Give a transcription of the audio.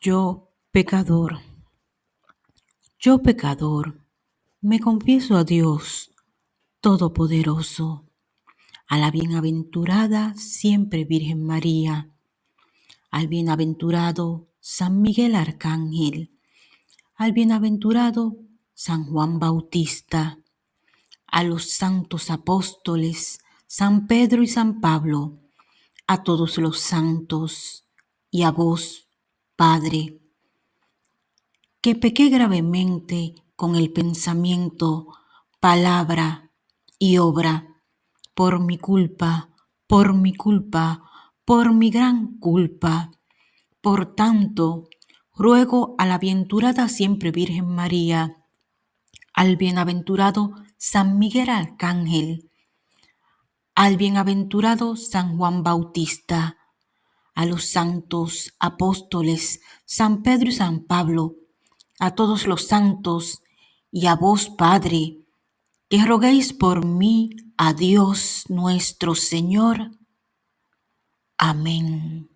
Yo, pecador, yo pecador, me confieso a Dios Todopoderoso, a la bienaventurada siempre Virgen María, al bienaventurado San Miguel Arcángel, al bienaventurado San Juan Bautista, a los santos apóstoles San Pedro y San Pablo, a todos los santos y a vos, Padre, que pequé gravemente con el pensamiento, palabra y obra, por mi culpa, por mi culpa, por mi gran culpa. Por tanto, ruego a la bienaventurada siempre Virgen María, al bienaventurado San Miguel Arcángel, al bienaventurado San Juan Bautista, a los santos apóstoles San Pedro y San Pablo, a todos los santos y a vos, Padre, que roguéis por mí a Dios nuestro Señor. Amén.